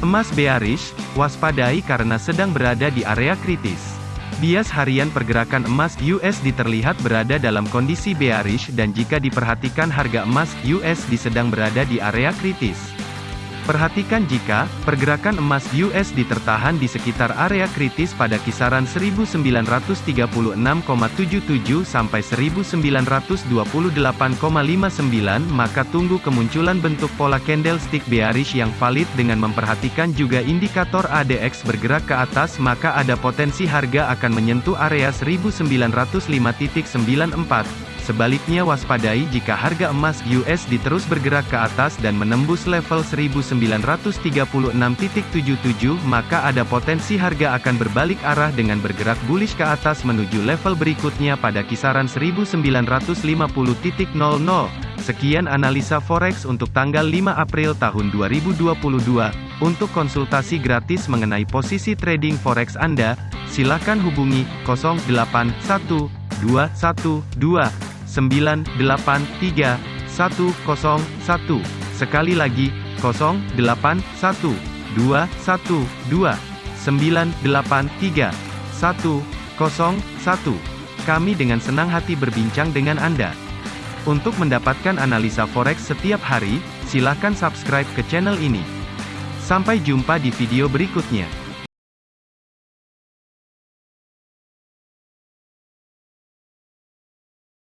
Emas bearish, waspadai karena sedang berada di area kritis. Bias harian pergerakan emas USD terlihat berada dalam kondisi bearish dan jika diperhatikan harga emas USD sedang berada di area kritis. Perhatikan jika pergerakan emas USD tertahan di sekitar area kritis pada kisaran 1936,77 sampai 1928,59 maka tunggu kemunculan bentuk pola candlestick bearish yang valid dengan memperhatikan juga indikator ADX bergerak ke atas maka ada potensi harga akan menyentuh area 1905.94 Sebaliknya waspadai jika harga emas USD terus bergerak ke atas dan menembus level 1936.77 maka ada potensi harga akan berbalik arah dengan bergerak bullish ke atas menuju level berikutnya pada kisaran 1950.00. Sekian analisa forex untuk tanggal 5 April tahun 2022. Untuk konsultasi gratis mengenai posisi trading forex Anda, silakan hubungi 081212 983 101. Sekali lagi, 081 212 983 101. Kami dengan senang hati berbincang dengan Anda. Untuk mendapatkan analisa forex setiap hari, silakan subscribe ke channel ini. Sampai jumpa di video berikutnya.